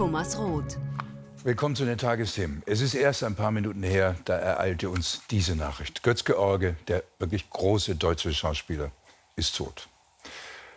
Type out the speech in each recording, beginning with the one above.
Thomas Roth. Willkommen zu den Tagesthemen. Es ist erst ein paar Minuten her, da ereilte uns diese Nachricht. Götz George, der wirklich große deutsche Schauspieler, ist tot.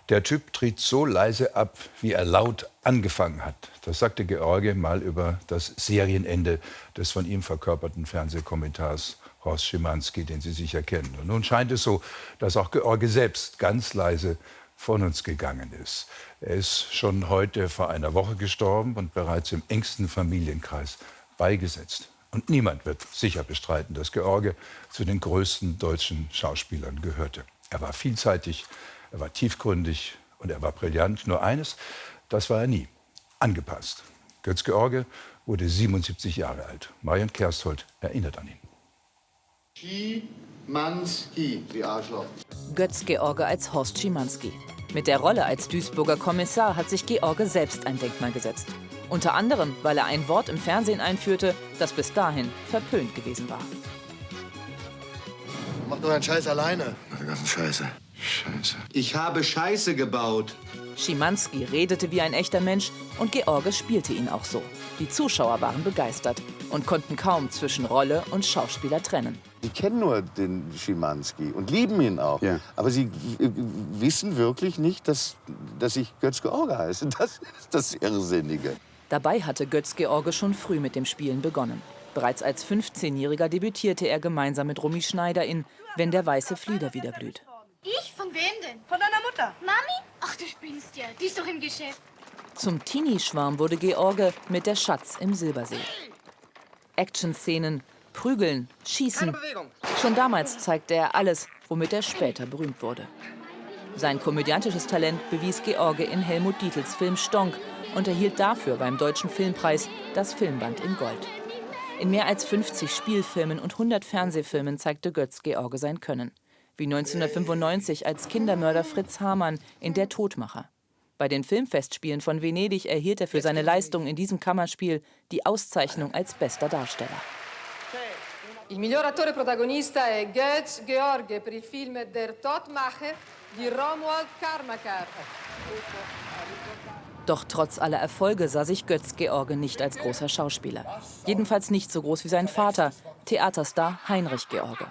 Der Typ tritt so leise ab, wie er laut angefangen hat. Das sagte George mal über das Serienende des von ihm verkörperten Fernsehkommentars Horst Schimanski, den Sie sicher kennen. Und nun scheint es so, dass auch George selbst ganz leise von uns gegangen ist. Er ist schon heute vor einer Woche gestorben und bereits im engsten Familienkreis beigesetzt. Und niemand wird sicher bestreiten, dass George zu den größten deutschen Schauspielern gehörte. Er war vielseitig, er war tiefgründig und er war brillant. Nur eines, das war er nie, angepasst. Götz George wurde 77 Jahre alt. Marion Kersthold erinnert an ihn. Schimanski, die Arschloch. Götz George als Horst Schimanski. Mit der Rolle als Duisburger Kommissar hat sich George selbst ein Denkmal gesetzt. Unter anderem, weil er ein Wort im Fernsehen einführte, das bis dahin verpönt gewesen war. Mach doch deinen Scheiß alleine. Die ganze Scheiße. Scheiße. Ich habe Scheiße gebaut. Schimanski redete wie ein echter Mensch und George spielte ihn auch so. Die Zuschauer waren begeistert und konnten kaum zwischen Rolle und Schauspieler trennen. Sie kennen nur den Schimanski und lieben ihn auch. Ja. Aber sie wissen wirklich nicht, dass, dass ich Götz George heiße. Das ist das Irrsinnige. Dabei hatte Götz George schon früh mit dem Spielen begonnen. Bereits als 15-Jähriger debütierte er gemeinsam mit Romy Schneider in Wenn der weiße Flieder wieder blüht. Ich? Von wem denn? Von deiner Mutter. Mami? Ach, du spinnst ja. Die ist doch im Geschäft. Zum Teenie-Schwarm wurde George mit der Schatz im Silbersee. Action-Szenen, Prügeln, Schießen. Schon damals zeigte er alles, womit er später berühmt wurde. Sein komödiantisches Talent bewies George in Helmut Dietls Film Stonk und erhielt dafür beim Deutschen Filmpreis das Filmband in Gold. In mehr als 50 Spielfilmen und 100 Fernsehfilmen zeigte Götz George sein Können. Wie 1995 als Kindermörder Fritz Hamann in Der Todmacher. Bei den Filmfestspielen von Venedig erhielt er für seine Leistung in diesem Kammerspiel die Auszeichnung als bester Darsteller. Il miglior attore protagonista è Götz George per il film Der Todmacher di Romuald Karmakar. Doch trotz aller Erfolge sah sich Götz George nicht als großer Schauspieler. Jedenfalls nicht so groß wie sein Vater, Theaterstar Heinrich George.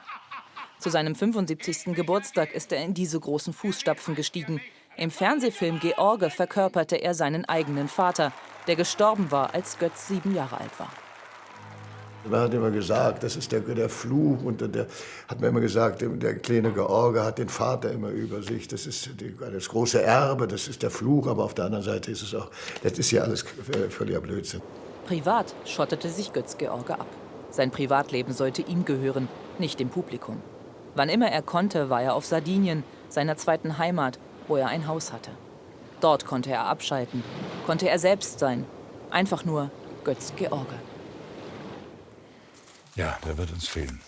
Zu seinem 75. Geburtstag ist er in diese großen Fußstapfen gestiegen. Im Fernsehfilm George verkörperte er seinen eigenen Vater, der gestorben war, als Götz sieben Jahre alt war. Man hat immer gesagt, das ist der, der Fluch. Und der hat mir immer gesagt, der kleine George hat den Vater immer über sich. Das ist das große Erbe, das ist der Fluch. Aber auf der anderen Seite ist es auch, das ist ja alles völliger Blödsinn. Privat schottete sich Götz George ab. Sein Privatleben sollte ihm gehören, nicht dem Publikum. Wann immer er konnte, war er auf Sardinien, seiner zweiten Heimat, wo er ein Haus hatte. Dort konnte er abschalten, konnte er selbst sein. Einfach nur Götz George. Ja, der wird uns fehlen.